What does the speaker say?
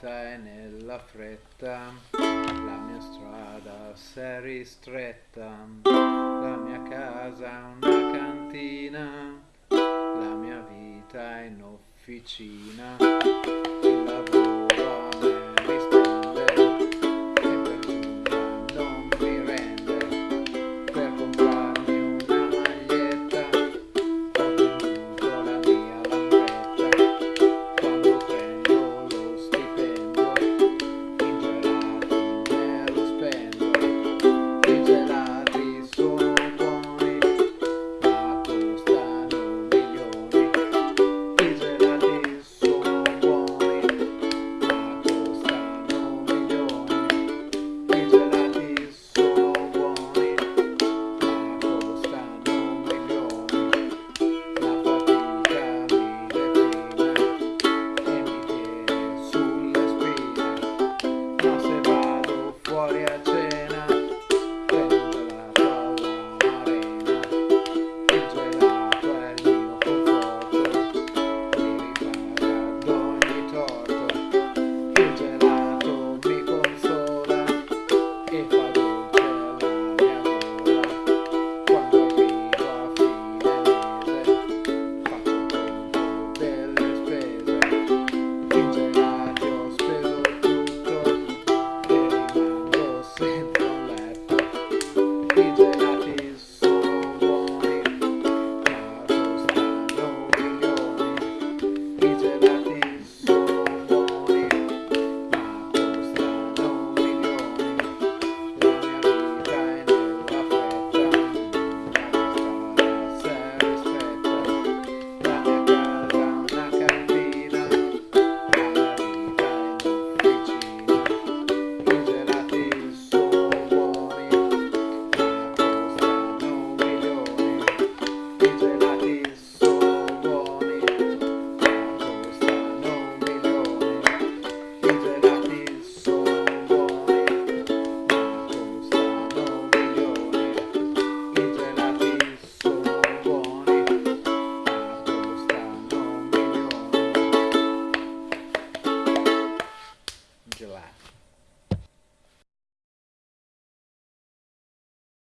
vita e nella fretta, la mia strada s'è ristretta, la mia casa è una cantina, la mia vita è in officina.